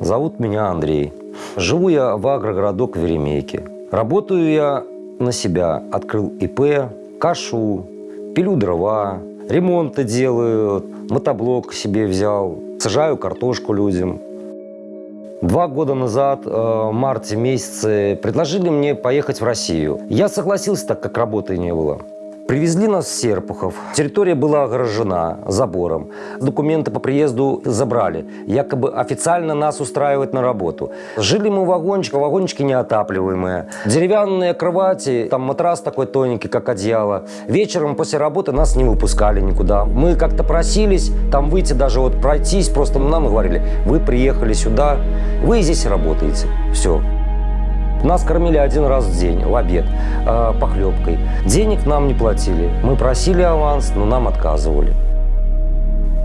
Зовут меня Андрей. Живу я в агрогородок Веремейке. Работаю я на себя. Открыл ИП, кашу, пилю дрова, ремонты делаю, мотоблок себе взял, сажаю картошку людям. Два года назад, э, в марте месяце, предложили мне поехать в Россию. Я согласился, так как работы не было. Привезли нас в Серпухов. Территория была огорожена забором. Документы по приезду забрали. Якобы официально нас устраивать на работу. Жили мы в вагончике, вагончики неотапливаемые. Деревянные кровати, там матрас такой тоненький, как одеяло. Вечером после работы нас не выпускали никуда. Мы как-то просились там выйти, даже вот пройтись. Просто нам говорили, вы приехали сюда, вы здесь работаете. Все. Нас кормили один раз в день, в обед, э, похлебкой. Денег нам не платили. Мы просили аванс, но нам отказывали.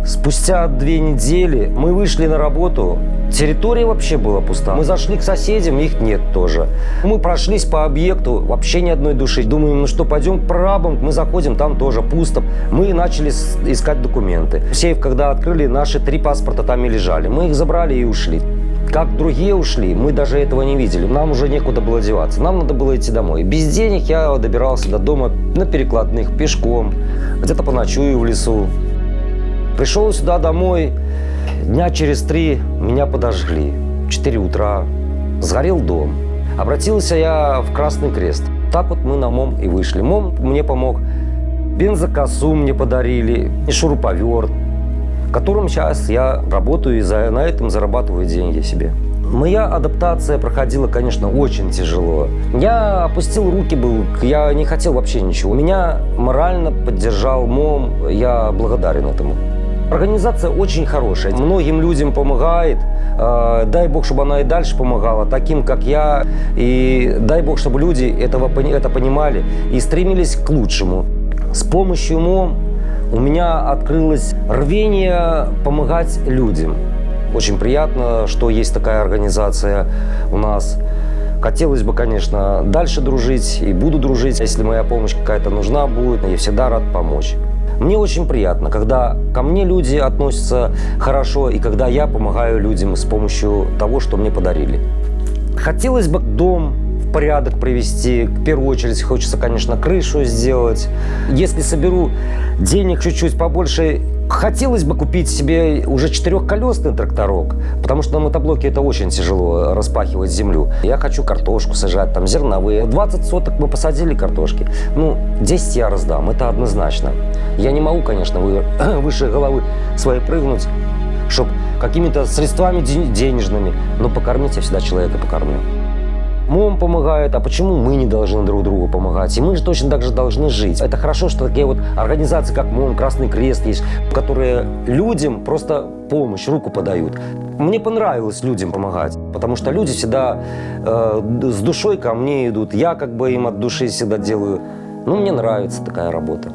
Спустя две недели мы вышли на работу. Территория вообще была пуста. Мы зашли к соседям, их нет тоже. Мы прошлись по объекту, вообще ни одной души. Думаем, ну что, пойдем к прорабам. Мы заходим, там тоже пусто. Мы начали искать документы. Сейф, когда открыли, наши три паспорта там и лежали. Мы их забрали и ушли. Как другие ушли, мы даже этого не видели. Нам уже некуда было деваться. Нам надо было идти домой. Без денег я добирался до дома на перекладных, пешком, где-то поночую в лесу. Пришел сюда домой, дня через три меня подожгли. 4 утра сгорел дом. Обратился я в Красный Крест. Так вот мы на МОМ и вышли. МОМ мне помог. Бензокосу мне подарили, и шуруповерт, которым сейчас я работаю и за, на этом зарабатываю деньги себе. Моя адаптация проходила, конечно, очень тяжело. Я опустил руки был, я не хотел вообще ничего. Меня морально поддержал МОМ, я благодарен этому. Организация очень хорошая, многим людям помогает. Э, дай Бог, чтобы она и дальше помогала, таким, как я. И дай Бог, чтобы люди этого, это понимали и стремились к лучшему. С помощью МОМ у меня открылось рвение помогать людям. Очень приятно, что есть такая организация у нас. Хотелось бы, конечно, дальше дружить и буду дружить. Если моя помощь какая-то нужна будет, я всегда рад помочь. Мне очень приятно, когда ко мне люди относятся хорошо и когда я помогаю людям с помощью того, что мне подарили. Хотелось бы дом порядок привести. В первую очередь хочется, конечно, крышу сделать. Если соберу денег чуть-чуть побольше, хотелось бы купить себе уже четырехколесный тракторок, потому что на мотоблоке это очень тяжело распахивать землю. Я хочу картошку сажать, там зерновые. 20 соток мы посадили картошки. Ну, 10 я раздам, это однозначно. Я не могу, конечно, выше головы своей прыгнуть, чтобы какими-то средствами денежными, но покормить я всегда человека покормлю. МОМ помогает, а почему мы не должны друг другу помогать? И мы же точно так же должны жить. Это хорошо, что такие вот организации, как МОМ, Красный Крест есть, которые людям просто помощь, руку подают. Мне понравилось людям помогать, потому что люди всегда э, с душой ко мне идут. Я как бы им от души всегда делаю. Ну, мне нравится такая работа.